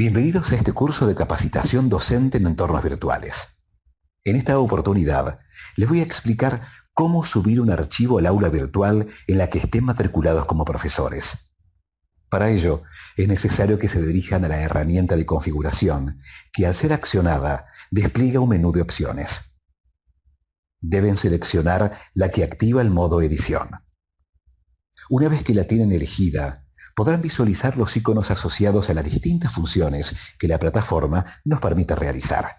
Bienvenidos a este curso de capacitación docente en entornos virtuales. En esta oportunidad les voy a explicar cómo subir un archivo al aula virtual en la que estén matriculados como profesores. Para ello, es necesario que se dirijan a la herramienta de configuración, que al ser accionada despliega un menú de opciones. Deben seleccionar la que activa el modo edición. Una vez que la tienen elegida, podrán visualizar los iconos asociados a las distintas funciones que la plataforma nos permite realizar.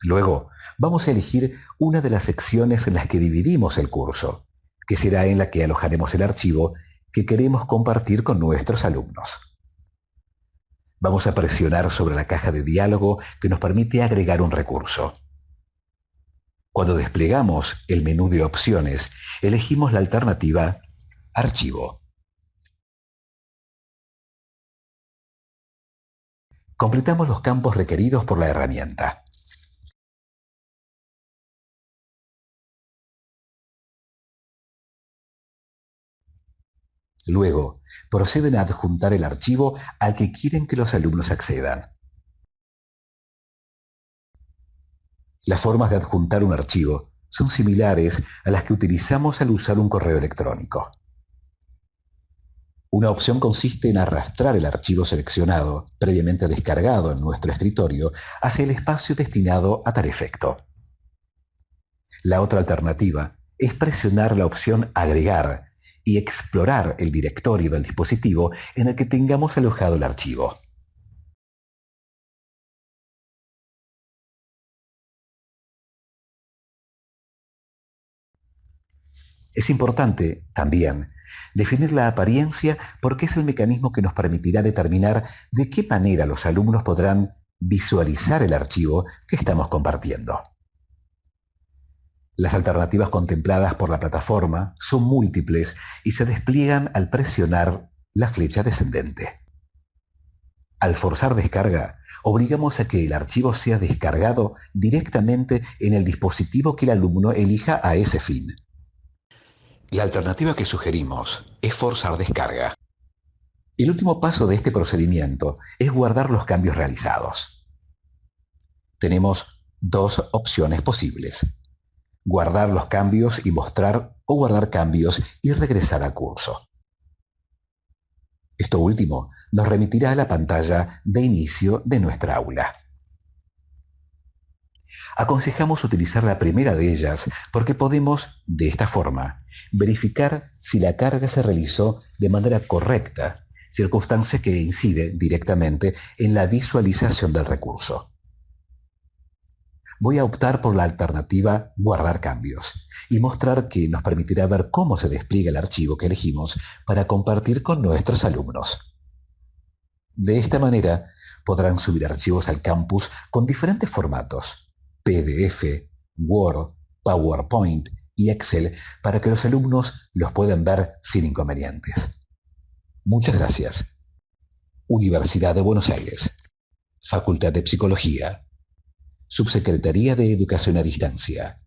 Luego, vamos a elegir una de las secciones en las que dividimos el curso, que será en la que alojaremos el archivo que queremos compartir con nuestros alumnos. Vamos a presionar sobre la caja de diálogo que nos permite agregar un recurso. Cuando desplegamos el menú de opciones, elegimos la alternativa Archivo. Completamos los campos requeridos por la herramienta. Luego, proceden a adjuntar el archivo al que quieren que los alumnos accedan. Las formas de adjuntar un archivo son similares a las que utilizamos al usar un correo electrónico. Una opción consiste en arrastrar el archivo seleccionado, previamente descargado en nuestro escritorio, hacia el espacio destinado a tal efecto. La otra alternativa es presionar la opción Agregar y explorar el directorio del dispositivo en el que tengamos alojado el archivo. Es importante, también, Definir la apariencia porque es el mecanismo que nos permitirá determinar de qué manera los alumnos podrán visualizar el archivo que estamos compartiendo. Las alternativas contempladas por la plataforma son múltiples y se despliegan al presionar la flecha descendente. Al forzar descarga, obligamos a que el archivo sea descargado directamente en el dispositivo que el alumno elija a ese fin. La alternativa que sugerimos es forzar descarga. El último paso de este procedimiento es guardar los cambios realizados. Tenemos dos opciones posibles. Guardar los cambios y mostrar o guardar cambios y regresar al curso. Esto último nos remitirá a la pantalla de inicio de nuestra aula. Aconsejamos utilizar la primera de ellas porque podemos, de esta forma, verificar si la carga se realizó de manera correcta, circunstancia que incide directamente en la visualización del recurso. Voy a optar por la alternativa Guardar cambios y mostrar que nos permitirá ver cómo se despliega el archivo que elegimos para compartir con nuestros alumnos. De esta manera, podrán subir archivos al campus con diferentes formatos, PDF, Word, PowerPoint, Excel para que los alumnos los puedan ver sin inconvenientes. Muchas gracias. Universidad de Buenos Aires. Facultad de Psicología. Subsecretaría de Educación a Distancia.